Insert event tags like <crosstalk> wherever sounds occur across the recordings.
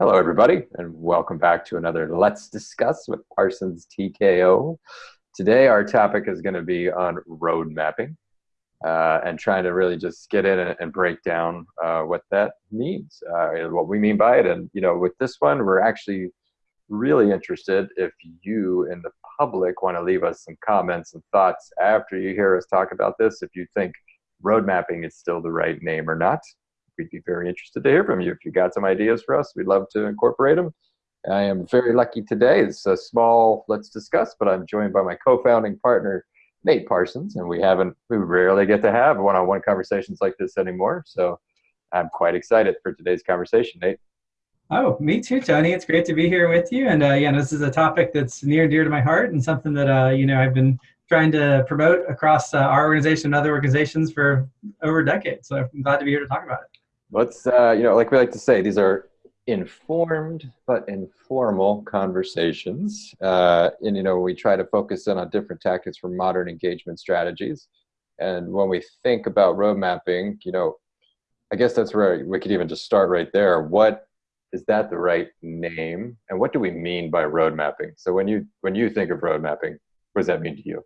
Hello, everybody, and welcome back to another Let's Discuss with Parsons TKO. Today, our topic is going to be on road mapping uh, and trying to really just get in and, and break down uh, what that means, uh, and what we mean by it. And, you know, with this one, we're actually really interested if you in the public want to leave us some comments and thoughts after you hear us talk about this, if you think road mapping is still the right name or not we'd be very interested to hear from you. If you got some ideas for us, we'd love to incorporate them. I am very lucky today. It's a small let's discuss, but I'm joined by my co-founding partner, Nate Parsons, and we haven't we rarely get to have one-on-one conversations like this anymore. So I'm quite excited for today's conversation, Nate. Oh, me too, Tony. It's great to be here with you. And uh, yeah, this is a topic that's near and dear to my heart, and something that uh, you know I've been trying to promote across uh, our organization and other organizations for over a decade. So I'm glad to be here to talk about it let's uh, you know like we like to say these are informed but informal conversations. Uh, and you know we try to focus in on different tactics for modern engagement strategies. And when we think about road mapping you know i guess that's where we could even just start right there. What is that the right name? And what do we mean by road mapping? So when you when you think of road mapping what does that mean to you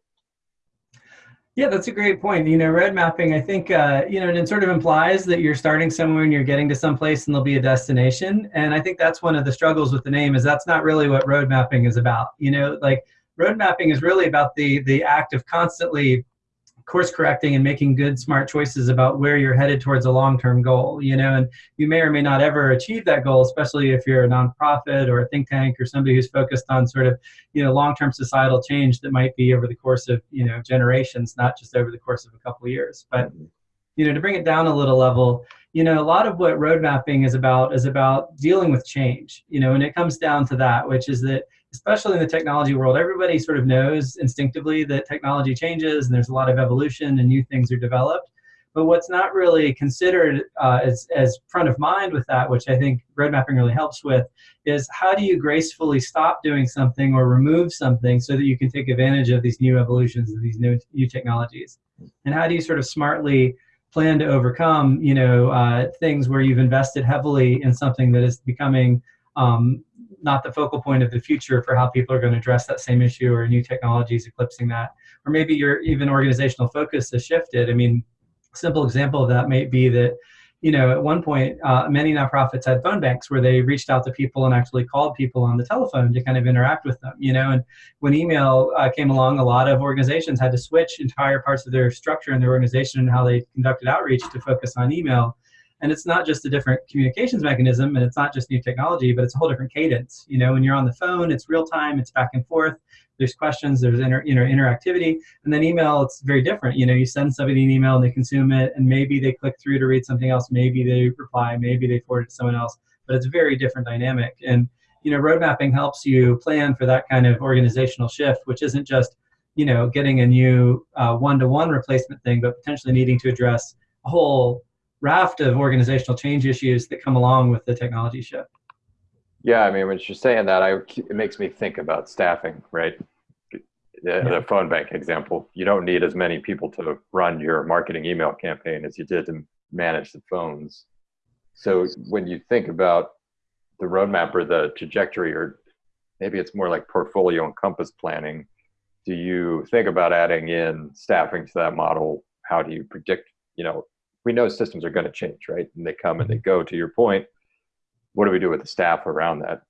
yeah, that's a great point. You know, road mapping, I think, uh, you know, and it sort of implies that you're starting somewhere and you're getting to some place and there'll be a destination. And I think that's one of the struggles with the name is that's not really what road mapping is about. You know, like road mapping is really about the the act of constantly course correcting and making good smart choices about where you're headed towards a long-term goal you know and you may or may not ever achieve that goal especially if you're a nonprofit or a think tank or somebody who's focused on sort of you know long-term societal change that might be over the course of you know generations not just over the course of a couple of years. But you know to bring it down a little level you know a lot of what road mapping is about is about dealing with change you know and it comes down to that which is that especially in the technology world, everybody sort of knows instinctively that technology changes and there's a lot of evolution and new things are developed. But what's not really considered uh, as, as front of mind with that, which I think road mapping really helps with, is how do you gracefully stop doing something or remove something so that you can take advantage of these new evolutions and these new, new technologies? And how do you sort of smartly plan to overcome, you know, uh, things where you've invested heavily in something that is becoming um, not the focal point of the future for how people are going to address that same issue or new technologies eclipsing that. Or maybe your even organizational focus has shifted. I mean, simple example of that might be that, you know, at one point, uh, many nonprofits had phone banks where they reached out to people and actually called people on the telephone to kind of interact with them, you know, and when email uh, came along, a lot of organizations had to switch entire parts of their structure and their organization and how they conducted outreach to focus on email and it's not just a different communications mechanism and it's not just new technology but it's a whole different cadence. You know when you're on the phone it's real time it's back and forth there's questions there's inter, you know interactivity and then email it's very different. You know you send somebody an email and they consume it and maybe they click through to read something else maybe they reply maybe they forward it to someone else but it's a very different dynamic. And you know road mapping helps you plan for that kind of organizational shift which isn't just you know getting a new uh, one-to-one replacement thing but potentially needing to address a whole raft of organizational change issues that come along with the technology shift. Yeah, I mean, when you're saying that, I, it makes me think about staffing, right? The, the, phone bank example. You don't need as many people to run your marketing email campaign as you did to manage the phones. So when you think about the roadmap or the trajectory, or maybe it's more like portfolio and compass planning, do you think about adding in staffing to that model? How do you predict, you know, we know systems are going to change, right? And they come and they mm-hmm. go. To your point, what do we do with the staff around that?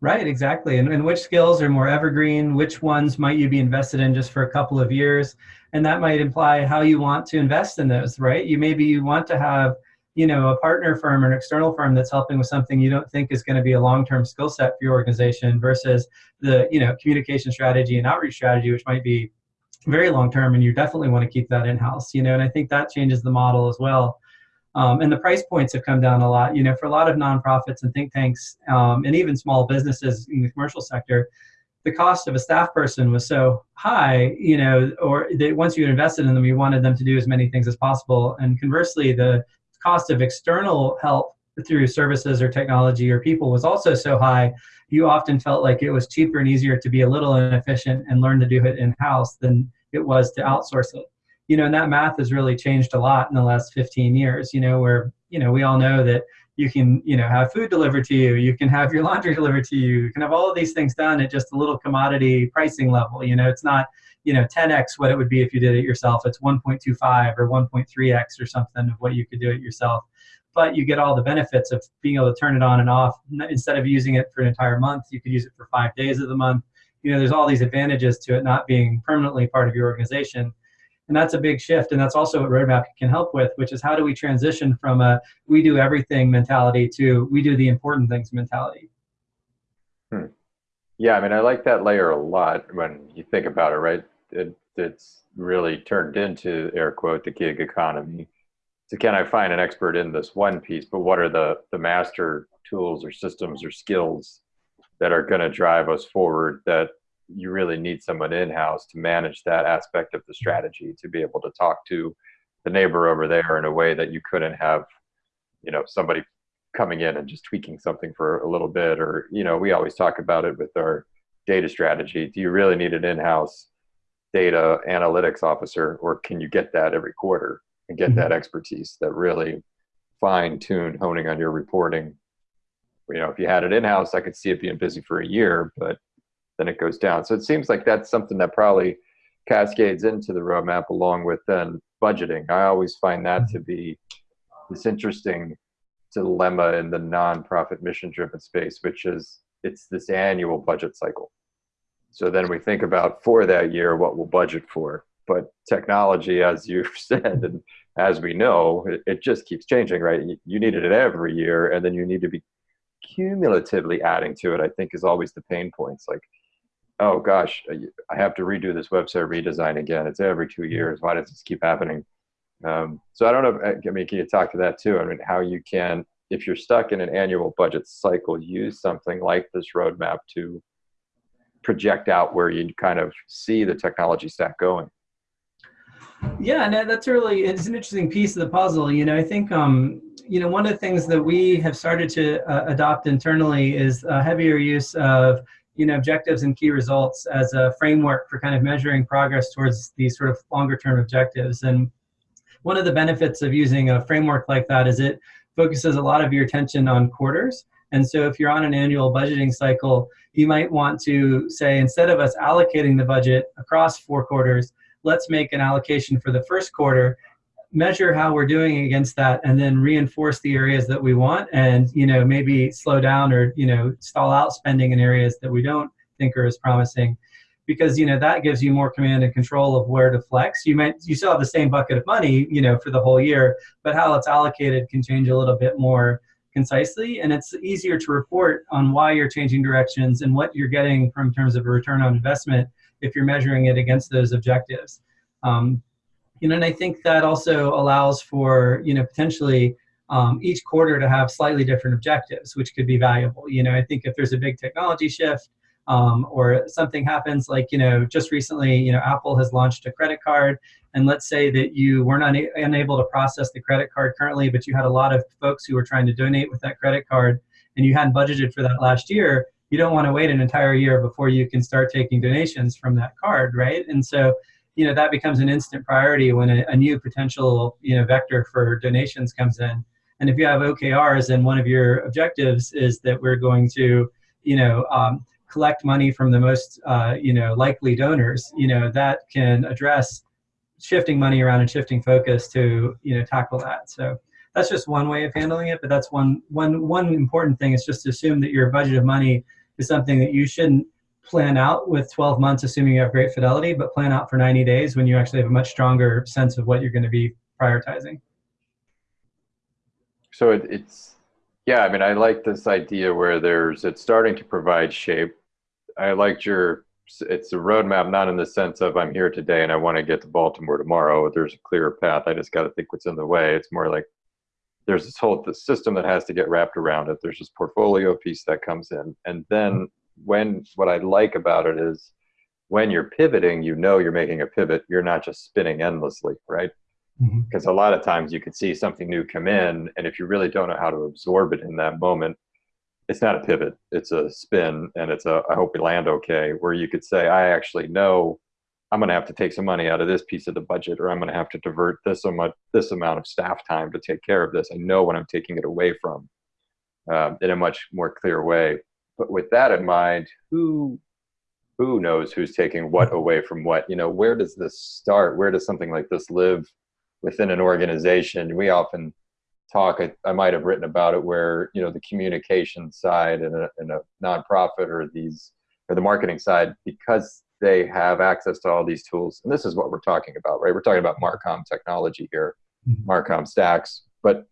Right, exactly. And, and which skills are more evergreen? Which ones might you be invested in just for a couple of years? And that might imply how you want to invest in those, right? You maybe you want to have, you know, a partner firm or an external firm that's helping with something you don't think is going to be a long-term skill set for your organization versus the, you know, communication strategy and outreach strategy, which might be very long term and you definitely want to keep that in house you know and i think that changes the model as well. Um, and the price points have come down a lot you know for a lot of nonprofits and think tanks um, and even small businesses in the commercial sector the cost of a staff person was so high you know or that once you invested in them you wanted them to do as many things as possible. And conversely the cost of external help through services or technology or people was also so high you often felt like it was cheaper and easier to be a little inefficient and learn to do it in-house than it was to outsource it. You know, and that math has really changed a lot in the last 15 years, you know, where, you know, we all know that you can you know have food delivered to you you can have your <laughs> laundry delivered to you you can have all of these things done at just a little commodity pricing level you know it's not you know 10x what it would be if you did it yourself it's 1.25 or 1.3x or something of what you could do it yourself but you get all the benefits of being able to turn it on and off. Instead of using it for an entire month you could use it for five days of the month. You know there's all these advantages to it not being permanently part of your organization. And that's a big shift and that's also what roadmap can help with which is how do we transition from a we do everything mentality to we do the important things mentality. Hmm. yeah i mean i like that layer a lot when you think about it right? It, it's really turned into air quote the gig economy so can i find an expert in this one piece but what are the the master tools or systems or skills that are going to drive us forward that you really need someone in house to manage that aspect of the strategy to be able to talk to the neighbor over there in a way that you couldn't have you know somebody coming in and just tweaking something for a little bit? Or you know we always talk about it with our data strategy. Do you really need an in-house data analytics officer or can you get that every quarter and get that mm-hmm. expertise that really fine tune honing on your reporting you know if you had it in-house i could see it being busy for a year but then it goes down. So it seems like that's something that probably cascades into the roadmap along with then budgeting. I always find that to be this interesting dilemma in the nonprofit mission driven space, which is it's this annual budget cycle. So then we think about for that year what we'll budget for. But technology, as you've <laughs> said, and as we know, it, it just keeps changing, right? You, needed it every year, and then you need to be cumulatively adding to it. I think is always the pain points. Like oh gosh, I have to redo this website redesign again. It's every two years. Why does this keep happening? Um, so I don't know. If, I mean, can you talk to that too? I mean, how you can, if you're stuck in an annual budget cycle, use something like this roadmap to project out where you kind of see the technology stack going. Yeah, no, that's really it's an interesting piece of the puzzle. You know, I think um, you know one of the things that we have started to uh, adopt internally is a heavier use of you know, objectives and key results as a framework for kind of measuring progress towards these sort of longer term objectives. And one of the benefits of using a framework like that is it focuses a lot of your attention on quarters. And so if you're on an annual budgeting cycle, you might want to say, instead of us allocating the budget across four quarters, let's make an allocation for the first quarter measure how we're doing against that and then reinforce the areas that we want and you know maybe slow down or you know stall out spending in areas that we don't think are as promising. Because you know that gives you more command and control of where to flex. You might you still have the same bucket of money you know for the whole year but how it's allocated can change a little bit more concisely. And it's easier to report on why you're changing directions and what you're getting from terms of a return on investment if you're measuring it against those objectives um, you know, and I think that also allows for, you know, potentially um, each quarter to have slightly different objectives, which could be valuable. You know, I think if there's a big technology shift um, or something happens, like, you know, just recently, you know, Apple has launched a credit card, and let's say that you weren't una unable to process the credit card currently, but you had a lot of folks who were trying to donate with that credit card, and you hadn't budgeted for that last year, you don't want to wait an entire year before you can start taking donations from that card, right? And so you know that becomes an instant priority when a, a, new potential you know vector for donations comes in. And if you have okrs and one of your objectives is that we're going to you know um, collect money from the most uh, you know likely donors. You know that can address shifting money around and shifting focus to you know tackle that. So that's just one way of handling it but that's one one one important thing is just to assume that your budget of money is something that you shouldn't plan out with 12 months, assuming you have great fidelity, but plan out for 90 days when you actually have a much stronger sense of what you're going to be prioritizing. So it, it's, yeah, I mean, I like this idea where there's, it's starting to provide shape. I liked your, it's a roadmap, not in the sense of I'm here today and I want to get to Baltimore tomorrow. There's a clear path. I just got to think what's in the way. It's more like there's this whole the system that has to get wrapped around it. There's this portfolio piece that comes in, and then when what I like about it is when you're pivoting, you know you're making a pivot. You're not just spinning endlessly, right? Because mm-hmm. a lot of times you could see something new come in, and if you really don't know how to absorb it in that moment, it's not a pivot. It's a spin, and it's a I hope we land okay. Where you could say, I actually know I'm going to have to take some money out of this piece of the budget, or I'm going to have to divert this amount this amount of staff time to take care of this. I know when I'm taking it away from um, in a much more clear way. But with that in mind, who who knows who's taking what away from what? You know, where does this start? Where does something like this live within an organization? We often talk. I, I might have written about it where you know the communication side in a, in a nonprofit or these or the marketing side because they have access to all these tools. And this is what we're talking about, right? We're talking about Marcom technology here, mm-hmm. Marcom stacks, but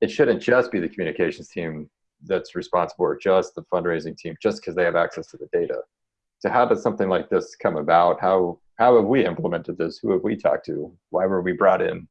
it shouldn't just be the communications team that's responsible or just the fundraising team just because they have access to the data. So how does something like this come about? How how have we implemented this? Who have we talked to? Why were we brought in?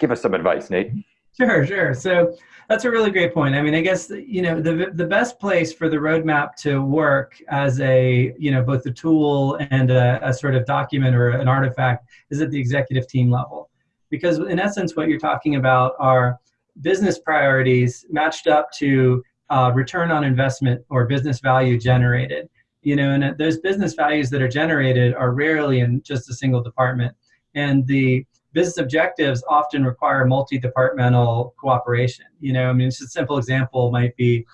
Give us some advice, Nate. Sure, sure. So that's a really great point. I mean, I guess you know the the best place for the roadmap to work as a you know both a tool and a, a sort of document or an artifact is at the executive team level, because in essence, what you're talking about are business priorities matched up to uh, return on investment or business value generated. You know, and those business values that are generated are rarely in just a single department, and the business objectives often require multi-departmental cooperation. You know, I mean, just a simple example might be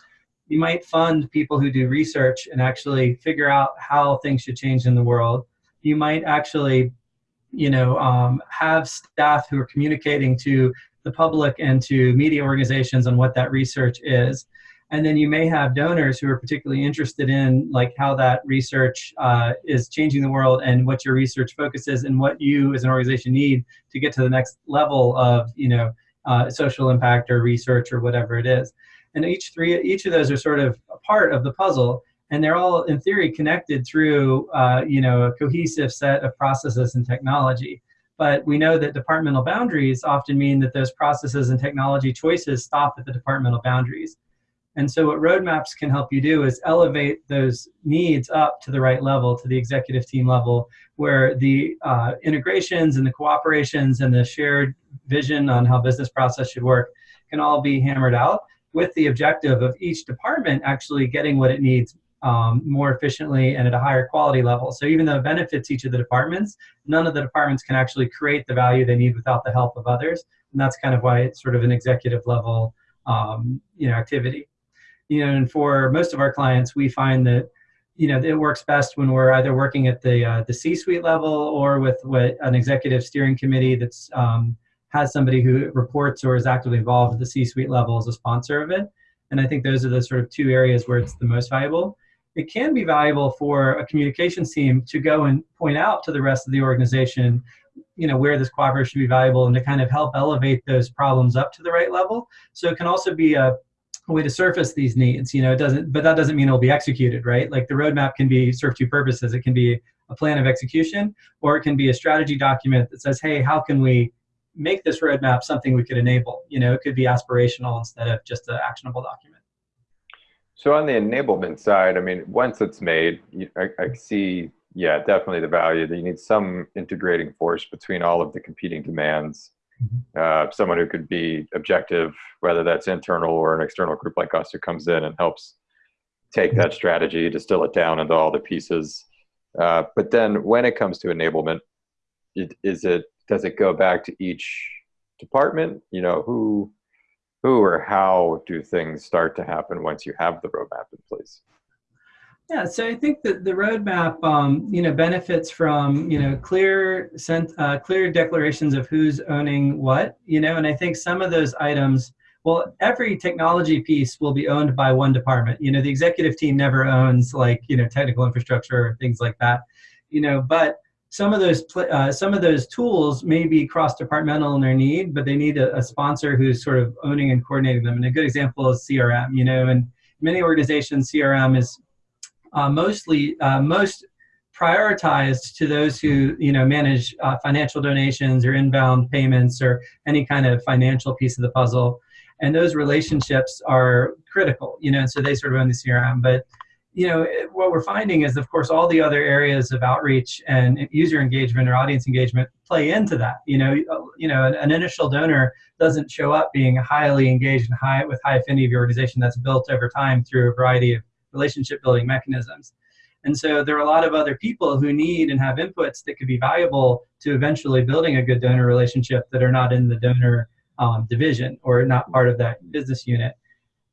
you might fund people who do research and actually figure out how things should change in the world. You might actually, you know, um, have staff who are communicating to the public and to media organizations on what that research is and then you may have donors who are particularly interested in like how that research uh, is changing the world and what your research focuses and what you as an organization need to get to the next level of you know uh, social impact or research or whatever it is. And each three each of those are sort of a part of the puzzle and they're all in theory connected through uh, you know a cohesive set of processes and technology. But we know that departmental boundaries often mean that those processes and technology choices stop at the departmental boundaries and so what roadmaps can help you do is elevate those needs up to the right level, to the executive team level, where the uh, integrations and the cooperations and the shared vision on how business process should work can all be hammered out with the objective of each department actually getting what it needs um, more efficiently and at a higher quality level. So even though it benefits each of the departments, none of the departments can actually create the value they need without the help of others. And that's kind of why it's sort of an executive level um, you know, activity you know, and for most of our clients, we find that you know it works best when we're either working at the uh, the C-suite level or with what an executive steering committee that's um, has somebody who reports or is actively involved at the C-suite level as a sponsor of it. And I think those are the sort of two areas where it's the most valuable. It can be valuable for a communications team to go and point out to the rest of the organization, you know, where this cooperation should be valuable and to kind of help elevate those problems up to the right level. So it can also be a a way to surface these needs. You know, it doesn't, but that doesn't mean it'll be executed, right? Like the roadmap can be serve two purposes. It can be a plan of execution, or it can be a strategy document that says, hey, how can we make this roadmap something we could enable? You know, it could be aspirational instead of just an actionable document. So on the enablement side, I mean, once it's made, I, I see, yeah, definitely the value that you need some integrating force between all of the competing demands uh, someone who could be objective, whether that's internal or an external group like us who comes in and helps take that strategy, distill it down into all the pieces. Uh, but then when it comes to enablement, it, is it does it go back to each department? You know, who who or how do things start to happen once you have the roadmap in place? Yeah, so I think that the roadmap, um, you know, benefits from you know clear sent, uh, clear declarations of who's owning what, you know, and I think some of those items. Well, every technology piece will be owned by one department. You know, the executive team never owns like you know technical infrastructure or things like that. You know, but some of those uh, some of those tools may be cross departmental in their need, but they need a, a sponsor who's sort of owning and coordinating them. And a good example is CRM. You know, and many organizations CRM is mostly uh, most prioritized to those who you know manage uh, financial donations or inbound payments or any kind of financial piece of the puzzle. And those relationships are critical you know and so they sort of own the crm but you know what we're finding is of course all the other areas of outreach and user engagement or audience engagement play into that. You know you know an, an initial donor doesn't show up being highly engaged and high with high affinity of your organization that's built over time through a variety of relationship building mechanisms. And so there are a lot of other people who need and have inputs that could be valuable to eventually building a good donor relationship that are not in the donor um, division or not part of that business unit.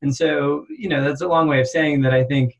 And so, you know, that's a long way of saying that I think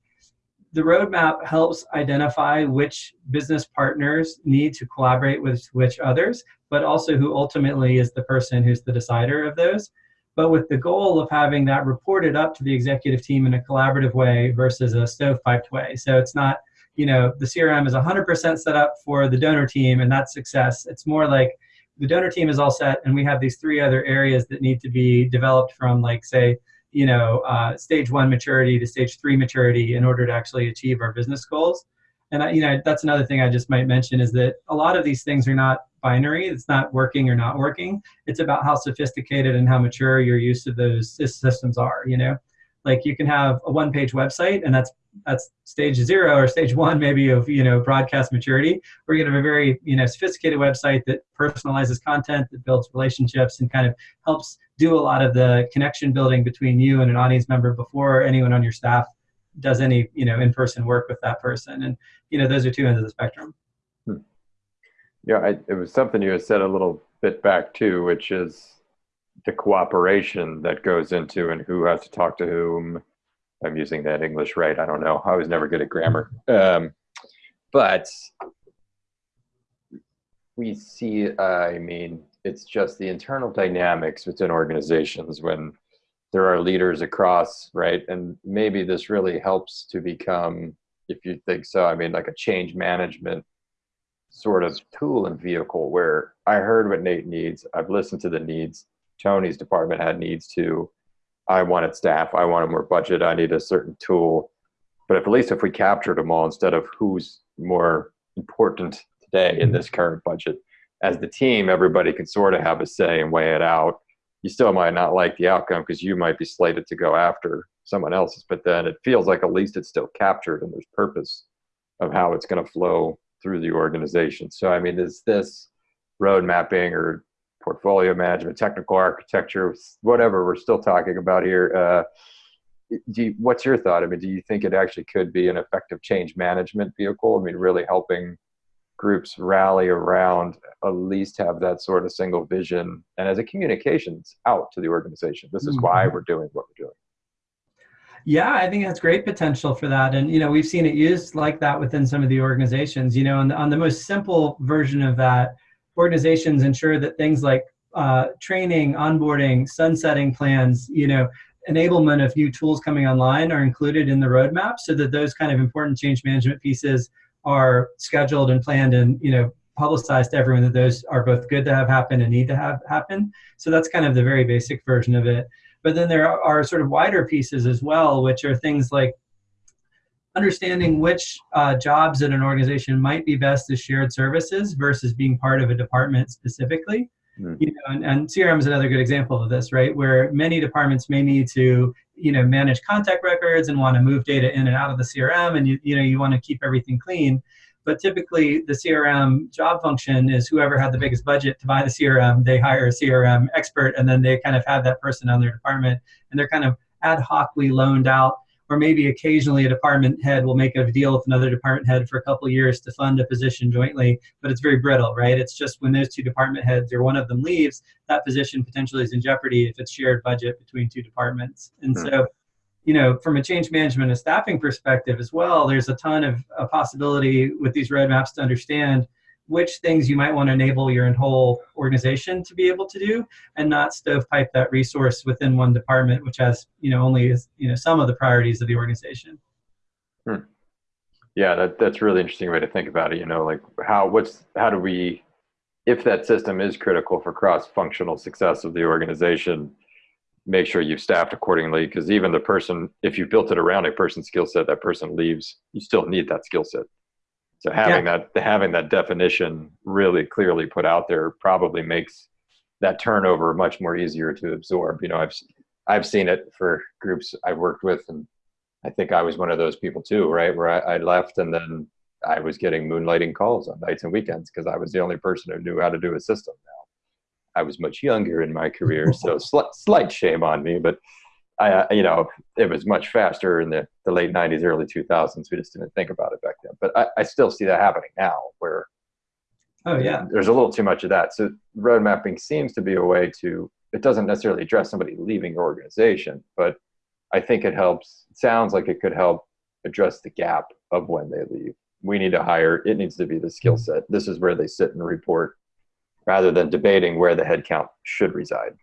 the roadmap helps identify which business partners need to collaborate with which others, but also who ultimately is the person who's the decider of those. But with the goal of having that reported up to the executive team in a collaborative way versus a stovepiped way. So it's not, you know, the CRM is 100% set up for the donor team and that's success. It's more like the donor team is all set and we have these three other areas that need to be developed from like, say, you know, uh, stage one maturity to stage three maturity in order to actually achieve our business goals. And I, you know, that's another thing I just might mention is that a lot of these things are not binary. It's not working or not working. It's about how sophisticated and how mature your use of those systems are. You know, like you can have a one-page website, and that's that's stage zero or stage one maybe of you know broadcast maturity. We're to have a very you know sophisticated website that personalizes content, that builds relationships, and kind of helps do a lot of the connection building between you and an audience member before anyone on your staff does any you know in-person work with that person. And you know those are two ends of the spectrum. Hmm. Yeah, I, it was something you had said a little bit back too, which is the cooperation that goes into and who has to talk to whom. I'm using that English right. I don't know. I was never good at grammar. Um, but we see, uh, I mean, it's just the internal dynamics within organizations when there are leaders across, right? And maybe this really helps to become, if you think so, I mean, like a change management sort of tool and vehicle where I heard what Nate needs. I've listened to the needs. Tony's department had needs too. I wanted staff. I wanted more budget. I need a certain tool. But if, at least if we captured them all instead of who's more important today in this current budget, as the team, everybody can sort of have a say and weigh it out. You still might not like the outcome because you might be slated to go after someone else's, but then it feels like at least it's still captured and there's purpose of how it's going to flow through the organization. So, I mean, is this road mapping or portfolio management, technical architecture, whatever we're still talking about here? Uh, you, what's your thought? I mean, do you think it actually could be an effective change management vehicle? I mean, really helping groups rally around at least have that sort of single vision and as a communications out to the organization. This is mm-hmm. why we're doing what we're doing. Yeah i think that's great potential for that. And you know we've seen it used like that within some of the organizations you know on the, on the most simple version of that organizations ensure that things like uh, training onboarding sunsetting plans you know enablement of new tools coming online are included in the roadmap so that those kind of important change management pieces are scheduled and planned and you know publicized to everyone that those are both good to have happen and need to have happen. So that's kind of the very basic version of it. But then there are sort of wider pieces as well, which are things like understanding which uh, jobs in an organization might be best as shared services versus being part of a department specifically. Mm. You know, and, and CRM is another good example of this, right? Where many departments may need to, you know, manage contact records and want to move data in and out of the CRM, and you, you know, you want to keep everything clean. But typically, the CRM job function is whoever had the biggest budget to buy the CRM, they hire a CRM expert, and then they kind of have that person on their department, and they're kind of ad hocly loaned out or maybe occasionally a department head will make a deal with another department head for a couple years to fund a position jointly, but it's very brittle, right? It's just when those two department heads or one of them leaves, that position potentially is in jeopardy if it's shared budget between two departments. And hmm. so, you know, from a change management and staffing perspective as well, there's a ton of a possibility with these roadmaps to understand which things you might want to enable your whole organization to be able to do and not stovepipe that resource within one department which has you know only is you know some of the priorities of the organization hmm. yeah that, that's really interesting way to think about it you know like how what's how do we if that system is critical for cross-functional success of the organization make sure you've staffed accordingly because even the person if you built it around a person's skill set that person leaves you still need that skill set so having yeah. that having that definition really clearly put out there probably makes that turnover much more easier to absorb. You know, I've I've seen it for groups I've worked with, and I think I was one of those people too, right? Where I, I left and then I was getting moonlighting calls on nights and weekends because I was the only person who knew how to do a system. Now, I was much younger in my career, <laughs> so slight, slight shame on me, but I, you know, it was much faster in the, the late 90s, early 2000s. We just didn't think about it back then. But I, I still see that happening now where oh yeah there's a little too much of that so road mapping seems to be a way to it doesn't necessarily address somebody leaving your organization but I think it helps. It sounds like it could help address the gap of when they leave. We need to hire. It needs to be the skill mm-hmm. set. This is where they sit and report, rather than debating where the headcount should reside.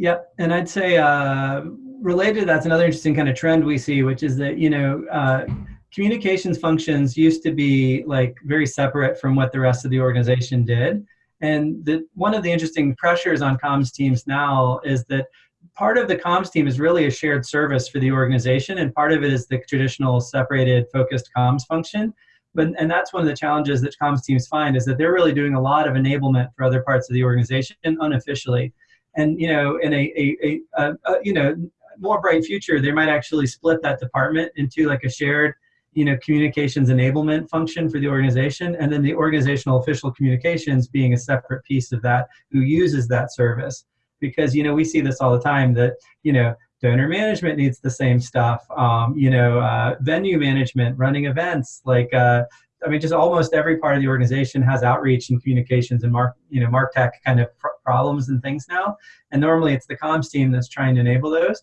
Yep, and I'd say uh, related, that's another interesting kind of trend we see, which is that you know uh, communications functions used to be like very separate from what the rest of the organization did, and the, one of the interesting pressures on comms teams now is that part of the comms team is really a shared service for the organization, and part of it is the traditional separated focused comms function. But and that's one of the challenges that comms teams find is that they're really doing a lot of enablement for other parts of the organization unofficially and you know in a, a, a, a, you know more bright future they might actually split that department into like a shared you know communications enablement function for the organization and then the organizational official communications being a separate piece of that who uses that service. Because you know we see this all the time that you know donor management needs the same stuff um, you know uh, venue management running events like uh, I mean, just almost every part of the organization has outreach and communications and mark, you know, martech kind of pr problems and things now. And normally it's the comms team that's trying to enable those.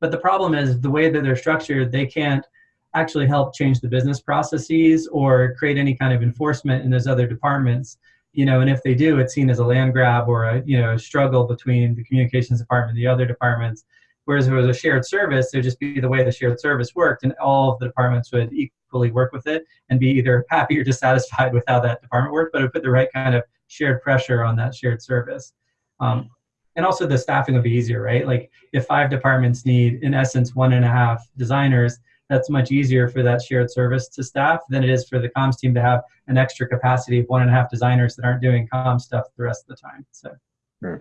But the problem is the way that they're structured, they can't actually help change the business processes or create any kind of enforcement in those other departments. You know, and if they do, it's seen as a land grab or a you know a struggle between the communications department and the other departments. Whereas if it was a shared service, it would just be the way the shared service worked, and all of the departments would equally work with it and be either <laughs> happy or dissatisfied with how that department worked, but it would put the right kind of shared pressure on that shared service. Um, and also the staffing would be easier, right? Like if five departments need, in essence, one and a half designers, that's much easier for that shared service to staff than it is for the comms team to have an extra capacity of one and a half designers that aren't doing comm stuff the rest of the time. So. Hmm.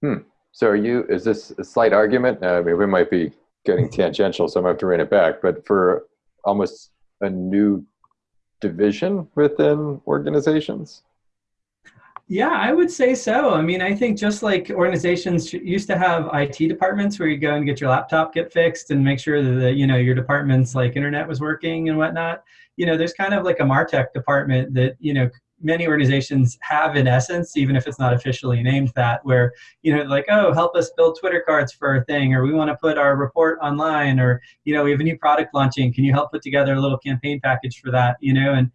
hmm. So are you, is this a slight argument? I mean, we might be getting <laughs> tangential, so I'm going to have to rein it back. But for almost a new division within organizations? Yeah, I would say so. I mean, I think just like organizations used to have IT departments where you go and get your laptop get fixed and make sure that you know your department's like internet was working and whatnot. You know, there's kind of like a Martech department that you know many organizations have in essence, even if it's not officially named that, where, you know, like, oh, help us build Twitter cards for a thing, or we want to put our report online, or, you know, we have a new product launching. Can you help put together a little campaign package for that, you know? And,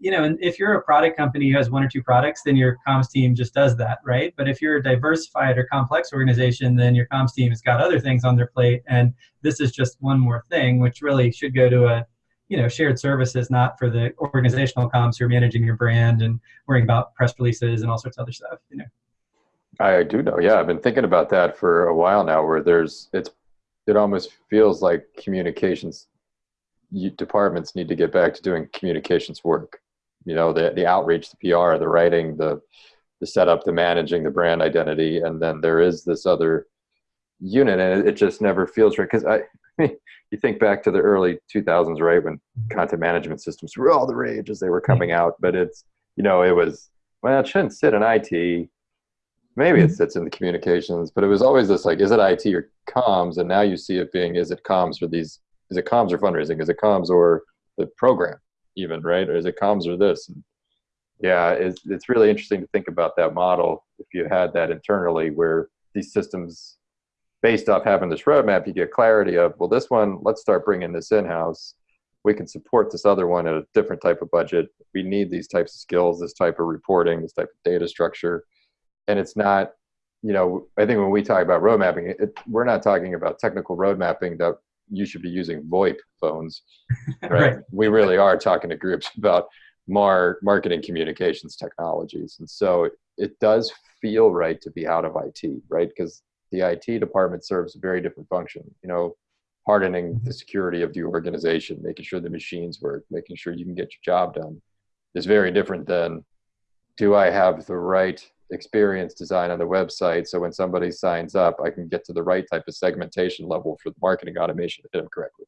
you know, and if you're a product company who has one or two products, then your comms team just does that, right? But if you're a diversified or complex organization, then your comms team has got other things on their plate, and this is just one more thing, which really should go to a you know shared services not for the organizational comms who are managing your brand and worrying about press releases and all sorts of other stuff you know? I do know. Yeah i've been thinking about that for a while now where there's it's it almost feels like communications departments need to get back to doing communications work. You know the the outreach the pr the writing the the setup the managing the brand identity and then there is this other unit and it, it just never feels right. Because i <laughs> you think back to the early 2000s, right, when content management systems were all the rage as they were coming out. But it's, you know, it was, well, it shouldn't sit in IT. Maybe it mm-hmm. sits in the communications, but it was always this like, is it IT or comms? And now you see it being, is it comms for these, is it comms or fundraising? Is it comms or the program even, right? Or is it comms or this? And yeah, it's, it's really interesting to think about that model if you had that internally where these systems based off having this roadmap, you get clarity of, well, this one, let's start bringing this in-house. We can support this other one at a different type of budget. We need these types of skills, this type of reporting, this type of data structure. And it's not, you know, I think when we talk about road mapping, it, we're not talking about technical road mapping that you should be using VoIP phones, <laughs> right? right. We really are talking to groups <laughs> about more marketing communications technologies. And so it does feel right to be out of IT, right? Because the IT department serves a very different function. You know, hardening the mm-hmm. security of the organization, making sure the machines work, making sure you can get your job done is very different than do I have the right experience design on the website so when somebody signs up, I can get to the right type of segmentation level for the marketing automation to hit them correctly.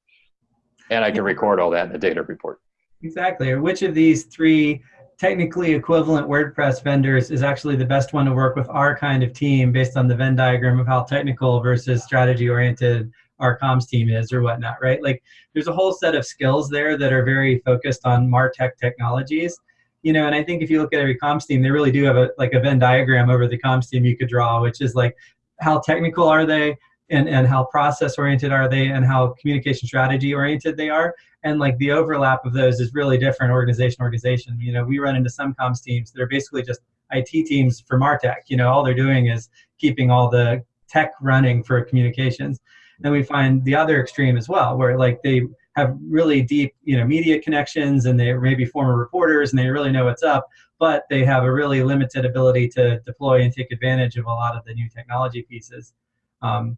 And I can record all that in the data report. Exactly. Or which of these three technically equivalent WordPress vendors is actually the best one to work with our kind of team based on the Venn diagram of how technical versus strategy oriented our comms team is or whatnot, right? Like there's a whole set of skills there that are very focused on MarTech technologies. You know, and I think if you look at every comms team, they really do have a like a Venn diagram over the comms team you could draw, which is like how technical are they? and, and how process oriented are they and how communication strategy oriented they are and like the overlap of those is really different organization organization. You know we run into some comms teams that are basically just it teams for martech you know all they're doing is keeping all the tech running for communications. And we find the other extreme as well where like they have really deep you know media connections and they're maybe former reporters and they really know what's up but they have a really limited ability to deploy and take advantage of a lot of the new technology pieces. Um,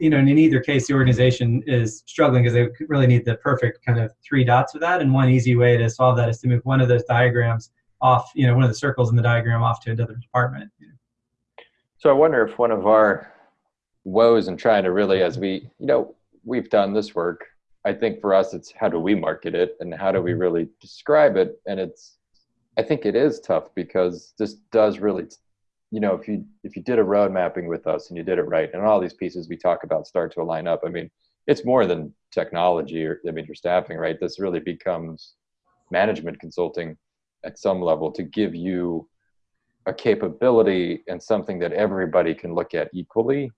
you know, and in either case, the organization is struggling because they really need the perfect kind of three dots of that. And one easy way to solve that is to move one of those diagrams off, you know, one of the circles in the diagram off to another department. So I wonder if one of our woes in trying to really, as we, you know, we've done this work. I think for us, it's how do we market it and how do we really describe it? And it's, I think it is tough because this does really you know, if you if you did a road mapping with us and you did it right, and all these pieces we talk about start to align up, I mean, it's more than technology or I mean, your staffing, right? This really becomes management consulting at some level to give you a capability and something that everybody can look at equally,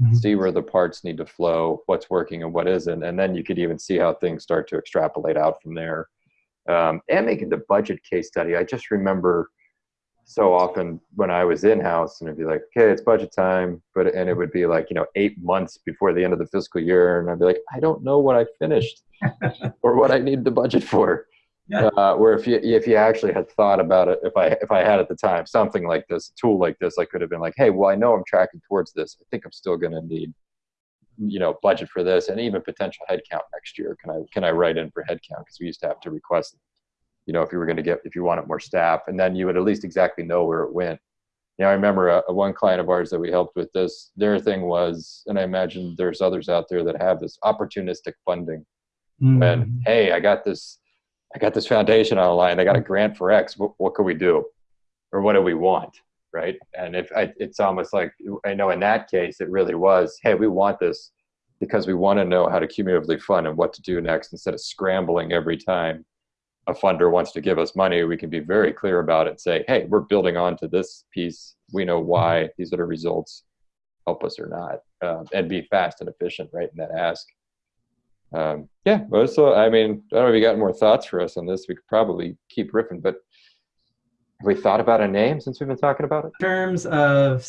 mm-hmm. see where the parts need to flow, what's working and what isn't, and then you could even see how things start to extrapolate out from there. Um, and making the budget case study, I just remember so often when I was in house and it'd be like, okay, it's budget time, but and it would be like, you know, eight months before the end of the fiscal year, and I'd be like, I don't know what I finished <laughs> or what I need the budget for. Yeah. Uh, where if you if you actually had thought about it, if I if I had at the time something like this, a tool like this, I could have been like, hey, well, I know I'm tracking towards this. I think I'm still going to need, you know, budget for this, and even potential headcount next year. Can I can I write in for headcount because we used to have to request you know, if you were going to get, if you wanted more staff, and then you would at least exactly know where it went. You know, I remember a, a one client of ours that we helped with this, their thing was, and I imagine there's others out there that have this opportunistic funding. Mm. And hey, I got this, I got this foundation online. I got a grant for X. What, what can we do? Or what do we want? Right. And if I, it's almost like, I know in that case, it really was, hey, we want this because we want to know how to cumulatively fund and what to do next instead of scrambling every time a funder wants to give us money, we can be very clear about it and say, hey, we're building on to this piece. We know why. These are the results. Help us or not. Um, and be fast and efficient, right, in that ask. Um, yeah, so I mean, I don't know if you got more thoughts for us on this. We could probably keep riffing, but have we thought about a name since we've been talking about it? In terms of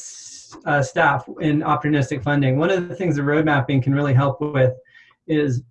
uh, staff in opportunistic funding, one of the things the road mapping can really help with is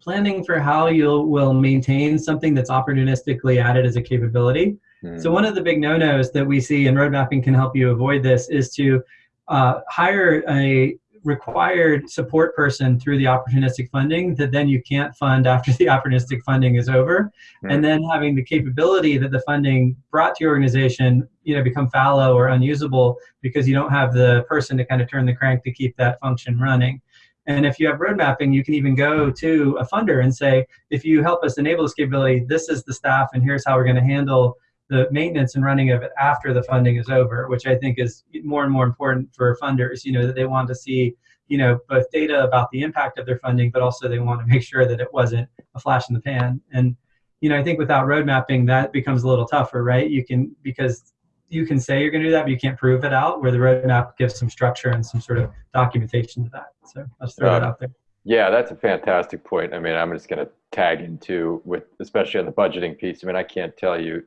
planning for how you will maintain something that's opportunistically added as a capability. Mm. So one of the big no-nos that we see in road mapping can help you avoid this is to uh, hire a required support person through the opportunistic funding that then you can't fund after <laughs> the opportunistic funding is over mm. and then having the capability that the funding brought to your organization you know become fallow or unusable because you don't have the person to kind of turn the crank to keep that function running and if you have road mapping, you can even go to a funder and say, if you help us enable this capability, this is the staff and here's how we're going to handle the maintenance and running of it after the funding is over, which I think is more and more important for funders, you know, that they want to see, you know, both data about the impact of their funding, but also they want to make sure that it wasn't a flash in the pan. And, you know, I think without road mapping, that becomes a little tougher, right? You can, because you can say you're going to do that, but you can't prove it out. Where the roadmap gives some structure and some sort of documentation to that. So let's throw uh, that out there. Yeah, that's a fantastic point. I mean, I'm just going to tag into with, especially on the budgeting piece. I mean, I can't tell you,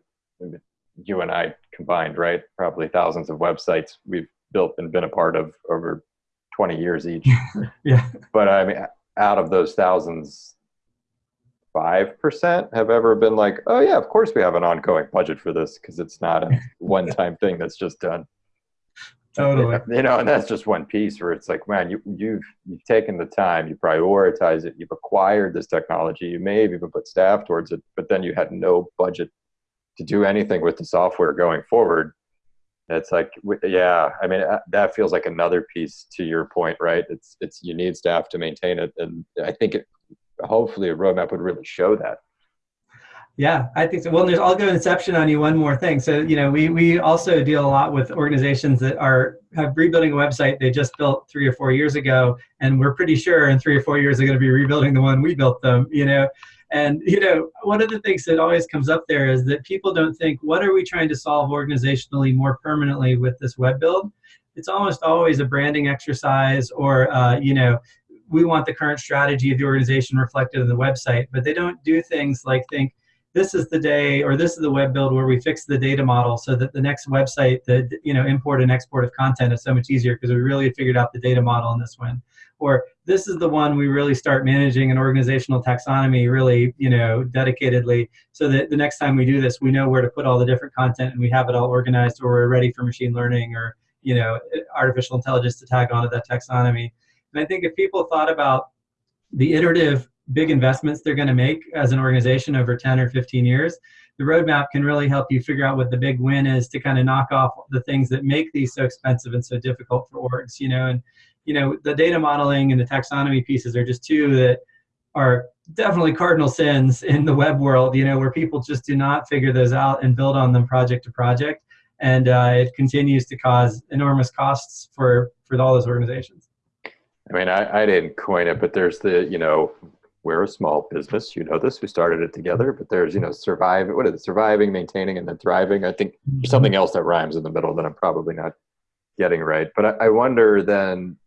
you and I combined, right? Probably thousands of websites we've built and been a part of over 20 years each. <laughs> yeah. But I mean, out of those thousands, five percent have ever been like, oh yeah, of course we have an ongoing budget for this because it's not a <laughs> one-time thing that's just done. Totally. <laughs> You know, and that's just one piece where it's like, man, you you've you've taken the time, you prioritize it, you've acquired this technology, you may have even put staff towards it, but then you had no budget to do anything with the software going forward. It's like, yeah, I mean, uh, that feels like another piece to your point, right? It's it's you need staff to maintain it, and I think it hopefully a roadmap would really show that. Yeah, I think so. Well, there's, I'll go inception on you one more thing. So, you know, we, we also deal a lot with organizations that are have rebuilding a website they just built three or four years ago, and we're pretty sure in three or four years they're going to be rebuilding the one we built them. You know, and you know, one of the things that always comes up there is that people don't think, what are we trying to solve organizationally more permanently with this web build? it's almost always a branding exercise or uh, you know we want the current strategy of the organization reflected in the website but they don't do things like think this is the day or this is the web build where we fix the data model so that the next website the you know import and export of content is so much easier because we really figured out the data model in this one. Or this is the one we really start managing an organizational taxonomy really you know dedicatedly so that the next time we do this we know where to put all the different content and we have it all organized or we're ready for machine learning or you know artificial intelligence to tag onto that taxonomy and i think if people thought about the iterative big investments they're going to make as an organization over 10 or 15 years, the roadmap can really help you figure out what the big win is to kind of knock off the things that make these so expensive and so difficult for orgs, you know, and you know, the data modeling and the taxonomy pieces are just two that are definitely cardinal sins in the web world, you know, where people just do not figure those out and build on them project to project. And uh, it continues to cause enormous costs for, for all those organizations. I mean, I, I didn't coin it, but there's the, you know, we're a small business. You know this. We started it together, but there's, you know, survive. What is it? Surviving, maintaining, and then thriving. I think there's mm-hmm. something else that rhymes in the middle that I'm probably not getting right. But I, I wonder then,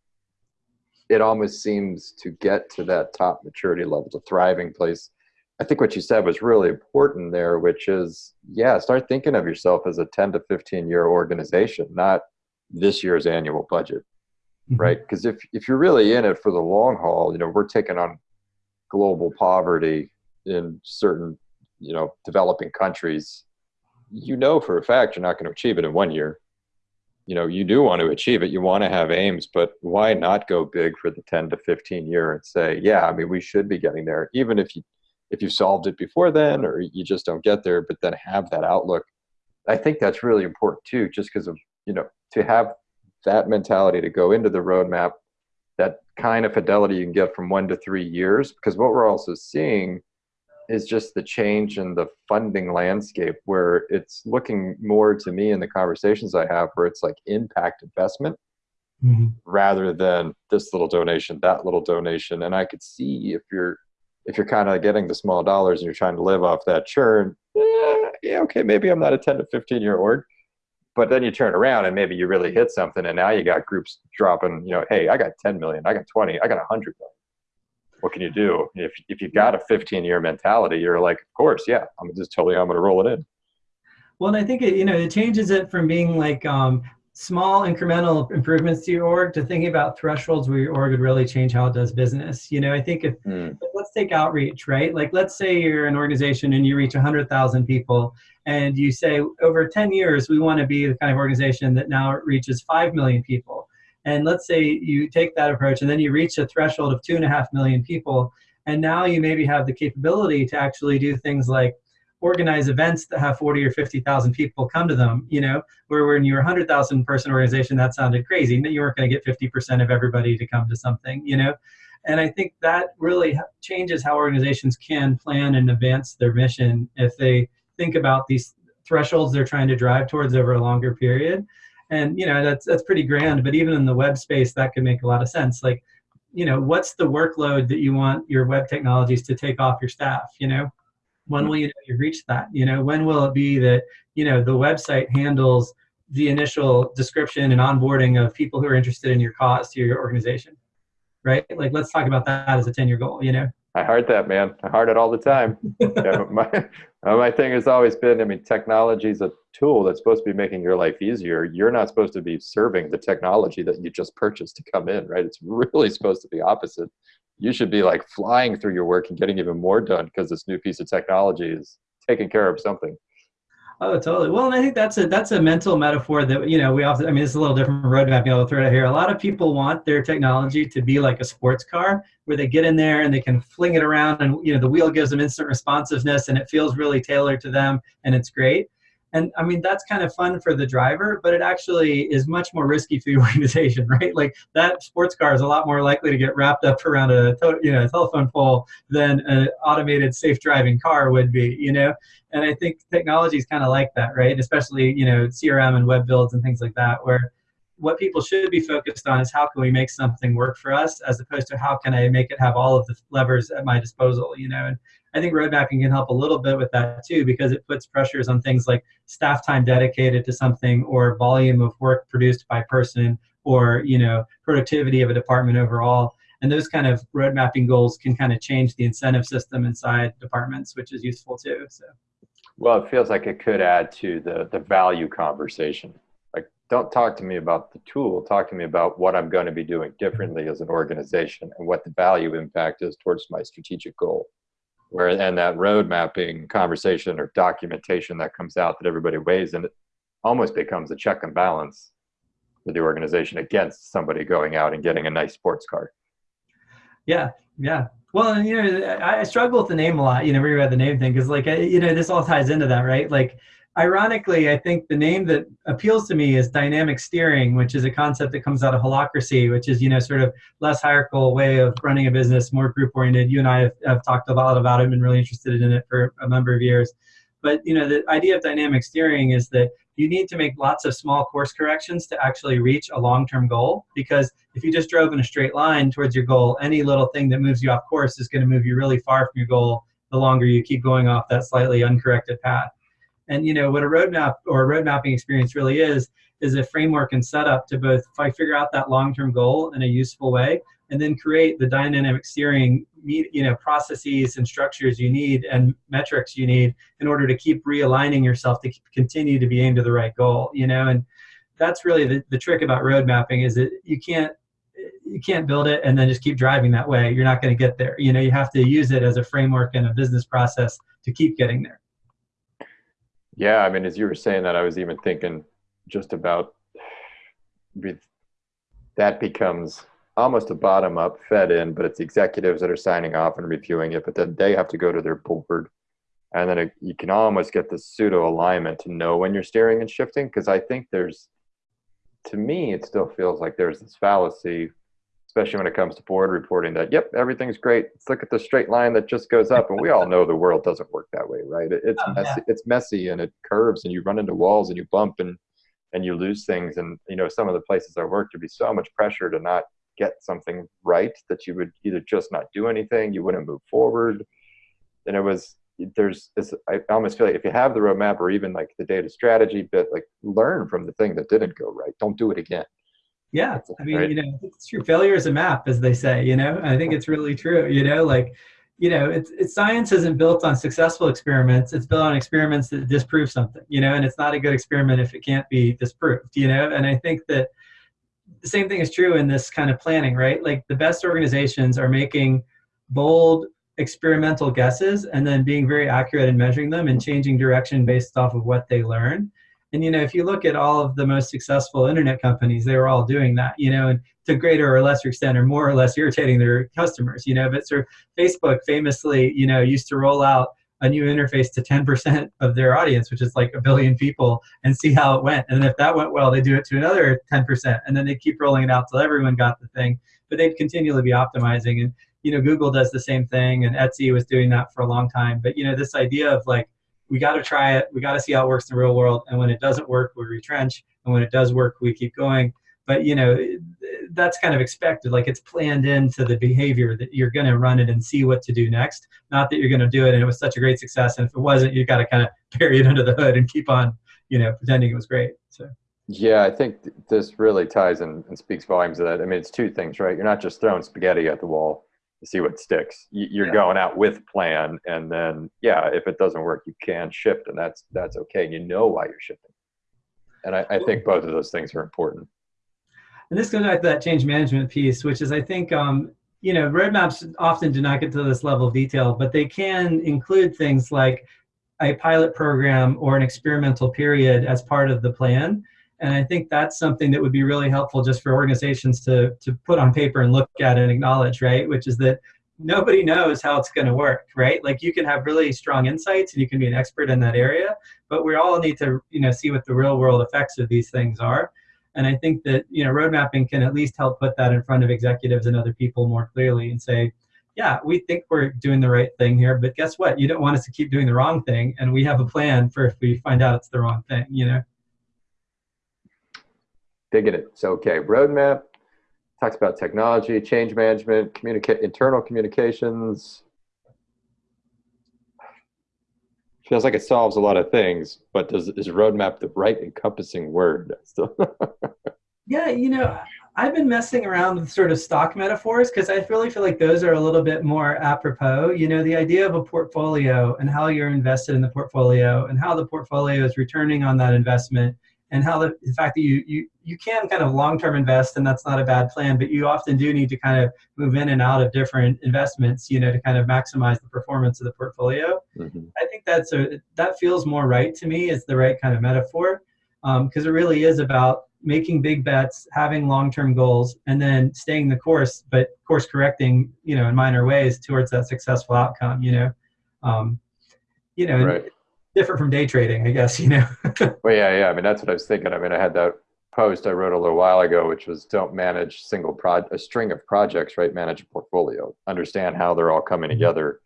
it almost seems to get to that top maturity level, the thriving place. I think what you said was really important there, which is, yeah, start thinking of yourself as a 10 to 15 year organization, not this year's annual budget, mm-hmm. right? Because if, if you're really in it for the long haul, you know, we're taking on global poverty in certain you know developing countries you know for a fact you're not going to achieve it in one year you know you do want to achieve it you want to have aims but why not go big for the 10 to 15 year and say yeah i mean we should be getting there even if you if you solved it before then or you just don't get there but then have that outlook i think that's really important too just because of you know to have that mentality to go into the roadmap that kind of fidelity you can get from one to three years because what we're also seeing is just the change in the funding landscape where it's looking more to me in the conversations I have where it's like impact investment mm-hmm. rather than this little donation, that little donation. And I could see if you're if you're kind of getting the small dollars and you're trying to live off that churn, eh, yeah, okay, maybe I'm not a 10 to 15 year org, but then you turn around and maybe you really hit something and now you got groups dropping you know hey i got 10 million i got 20 i got 100 million. What can you do? If, if you've got a 15 year mentality you're like of course yeah i'm just totally i'm going to roll it in. Well and i think it you know it changes it from being like um, small incremental improvements to your org to thinking about thresholds where your org would really change how it does business. You know, I think if mm. let's take outreach, right? Like let's say you're an organization and you reach 100,000 people and you say over 10 years we want to be the kind of organization that now reaches 5 million people. And let's say you take that approach and then you reach a threshold of two and a half million people and now you maybe have the capability to actually do things like organize events that have 40 or 50,000 people come to them, you know, where when you're a 100,000 person organization, that sounded crazy. You weren't going to get 50% of everybody to come to something, you know. And I think that really changes how organizations can plan and advance their mission if they think about these thresholds they're trying to drive towards over a longer period. And you know that's that's pretty grand, but even in the web space, that could make a lot of sense. Like, you know, what's the workload that you want your web technologies to take off your staff? You know, when mm-hmm. will you know you've reached that? You know when will it be that you know the website handles the initial description and onboarding of people who are interested in your cause to your organization right? Like let's talk about that as a 10 year goal you know? I heard that man. I heard it all the time. <laughs> Yeah, my, my thing has always been i mean technology is a tool that's supposed to be making your life easier. You're not supposed to be serving the technology that you just purchased to come in right? It's really supposed to be opposite you should be like flying through your work and getting even more done because this new piece of technology is taking care of something. Oh, totally. Well, and I think that's a that's a mental metaphor that you know we often. I mean, it's a little different roadmap. You know, throw it out here. A lot of people want their technology to be like a sports car, where they get in there and they can fling it around, and you know the wheel gives them instant responsiveness, and it feels really tailored to them, and it's great. And I mean, that's kind of fun for the driver, but it actually is much more risky for <laughs> the organization, right? Like that sports car is a lot more likely to get wrapped up around a you know a telephone pole than an automated safe driving car would be, you know. And I think technology is kind of like that, right? Especially you know CRM and web builds and things like that, where what people should be focused on is how can we make something work for us as opposed to how can I make it have all of the levers at my disposal, you know? And I think road mapping can help a little bit with that too, because it puts pressures on things like staff time dedicated to something or volume of work produced by person or, you know, productivity of a department overall. And those kind of road mapping goals can kind of change the incentive system inside departments, which is useful too. So. Well, it feels like it could add to the, the value conversation Like, don't talk to me about the tool talk to me about what i'm going to be doing differently as an organization and what the value impact is towards my strategic goal where and that road mapping conversation or documentation that comes out that everybody weighs and it almost becomes a check and balance for the organization against somebody going out and getting a nice sports car yeah yeah. Well you know i, struggle with the name a lot you know we read the name thing because like you know this all ties into that right? Like ironically, I think the name that appeals to me is dynamic steering, which is a concept that comes out of holacracy, which is, you know, sort of less hierarchical way of running a business, more group oriented. You and I have, have talked a lot about it and been really interested in it for a number of years. But, you know, the idea of dynamic steering is that you need to make lots of small course corrections to actually reach a long-term goal because if you just drove in a straight line towards your goal, any little thing that moves you off course is going to move you really far from your goal the longer you keep going off that slightly uncorrected path. And you know what a roadmap or a road mapping experience really is is a framework and setup to both figure out that long-term goal in a useful way, and then create the dynamic steering you know processes and structures you need and metrics you need in order to keep realigning yourself to continue to be aimed to the right goal. You know, and that's really the, the trick about road mapping is that you can't you can't build it and then just keep driving that way. You're not going to get there. You know, you have to use it as a framework and a business process to keep getting there. Yeah, I mean, as you were saying that, I was even thinking just about that becomes almost a bottom up fed in, but it's executives that are signing off and reviewing it, but then they have to go to their board. And then it, you can almost get the pseudo alignment to know when you're steering and shifting. Because I think there's, to me, it still feels like there's this fallacy especially when it comes to board reporting that yep everything's great. Let's look at the straight line that just goes up and we all know the world doesn't work that way right? It's oh, messy yeah. it's messy and it curves and you run into walls and you bump and and you lose things and you know some of the places i worked there'd be so much pressure to not get something right that you would either just not do anything you wouldn't move forward. And it was there's this, i almost feel like if you have the roadmap or even like the data strategy bit like learn from the thing that didn't go right. Don't do it again yeah, I mean, right. you know, it's true. Failure is a map, as they say. You know, I think it's really true. You know, like, you know, it's, it's science isn't built on successful experiments. It's built on experiments that disprove something. You know, and it's not a good experiment if it can't be disproved. You know, and I think that the same thing is true in this kind of planning, right? Like the best organizations are making bold experimental guesses and then being very accurate in measuring them and changing direction based off of what they learn. And you know, if you look at all of the most successful internet companies, they were all doing that. You know, and to greater or lesser extent, or more or less irritating their customers. You know, but sort of Facebook famously, you know, used to roll out a new interface to 10% of their audience, which is like a billion people, and see how it went. And if that went well, they do it to another 10%, and then they keep rolling it out till everyone got the thing. But they'd continually be optimizing. And you know, Google does the same thing, and Etsy was doing that for a long time. But you know, this idea of like we got to try it. We got to see how it works in the real world. And when it doesn't work, we retrench. And when it does work, we keep going. But you know, that's kind of expected. Like it's planned into the behavior that you're going to run it and see what to do next. Not that you're going to do it and it was such a great success. And if it wasn't, you got to kind of <laughs> bury it under the hood and keep on, you know, pretending it was great. So. Yeah, I think this really ties and, and speaks volumes of that. I mean, it's two things, right? You're not just throwing spaghetti at the wall see what sticks. You're yeah. going out with plan, and then yeah, if it doesn't work, you can shift, and that's that's okay. And you know why you're shifting. And I, I think both of those things are important. And this goes back to that change management piece, which is I think um, you know roadmaps often do not get to this level of detail, but they can include things like a pilot program or an experimental period as part of the plan and I think that's something that would be really helpful just for organizations to, to put on paper and look at and acknowledge, right? Which is that nobody knows how it's going to work, right? Like you can have really strong insights and you can be an expert in that area, but we all need to, you know, see what the real world effects of these things are. And I think that, you know, road mapping can at least help put that in front of executives and other people more clearly and say, yeah, we think we're doing the right thing here, but guess what? You don't want us to keep doing the wrong thing. And we have a plan for if we find out it's the wrong thing, you know? Digging it. So, okay, roadmap talks about technology, change management, communicate, internal communications. Feels like it solves a lot of things, but does is roadmap the right encompassing word? <laughs> Yeah, you know, I've been messing around with sort of stock metaphors because I really feel like those are a little bit more apropos. You know, the idea of a portfolio and how you're invested in the portfolio and how the portfolio is returning on that investment and how the, the fact that you, you, you can kind of long-term invest and that's not a bad plan, but you often do need to kind of move in and out of different investments, you know, to kind of maximize the performance of the portfolio. Mm-hmm. I think that's a, that feels more right to me as the right kind of metaphor because um, it really is about making big bets, having long-term goals, and then staying the course, but course correcting, you know, in minor ways towards that successful outcome, you know. Um, you know, right different from day trading, I guess, you know. <laughs> well, yeah, yeah. I mean, that's what I was thinking. I mean, I had that post I wrote a little while ago, which was don't manage single pro a string of projects, right? Manage a portfolio. Understand how they're all coming mm-hmm. together.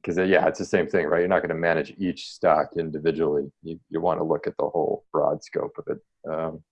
Because uh, yeah, it's the same thing, right? You're not going to manage each stock individually. You you want to look at the whole broad scope of it. Um,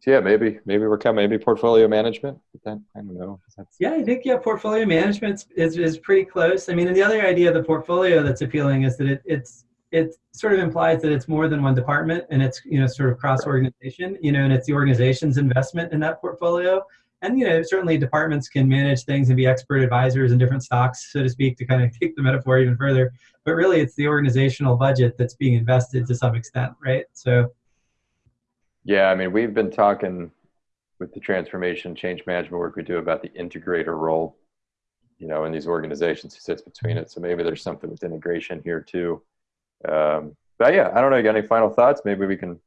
so yeah, maybe maybe we're coming maybe portfolio management. But then I don't know. yeah, I think yeah, portfolio management is is pretty close. I mean, and the other idea of the portfolio that's appealing is that it, it's it sort of implies that it's more than one department and it's you know sort of cross organization you know and it's the organization's investment in that portfolio. And you know certainly departments can manage things and be expert advisors in different stocks so to speak to kind of <laughs> take the metaphor even further. But really it's the organizational budget that's being invested to some extent right? So yeah i mean we've been talking with the transformation change management work we do about the integrator role you know in these organizations who sits between it. So maybe there's something with integration here too um, but yeah, I don't know. You got any final thoughts? Maybe we can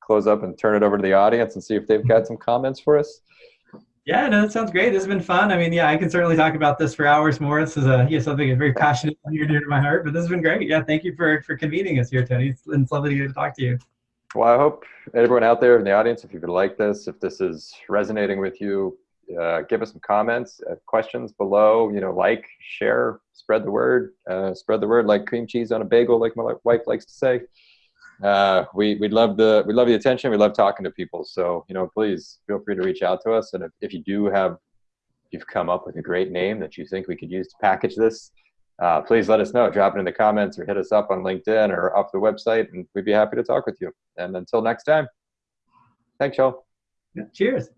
close up and turn it over to the audience and see if they've got some comments for us. Yeah, no, that sounds great. This has been fun. I mean, yeah, I can certainly talk about this for hours more. This is a yeah, something that's very passionate and near dear to my heart. But this has been great. Yeah, thank you for for convening us here, Tony. It's, it's lovely to talk to you. Well, I hope everyone out there in the audience, if you could like this, if this is resonating with you, uh, give us some comments, uh, questions below. You know, like, share, spread the word. Uh, spread the word like cream cheese on a bagel, like my wife likes to say. Uh, we we love the we love the attention. We love talking to people. So you know, please feel free to reach out to us. And if, if you do have, you've come up with a great name that you think we could use to package this, uh, please let us know. Drop it in the comments or hit us up on LinkedIn or off the website, and we'd be happy to talk with you. And until next time, thanks, y'all. Cheers.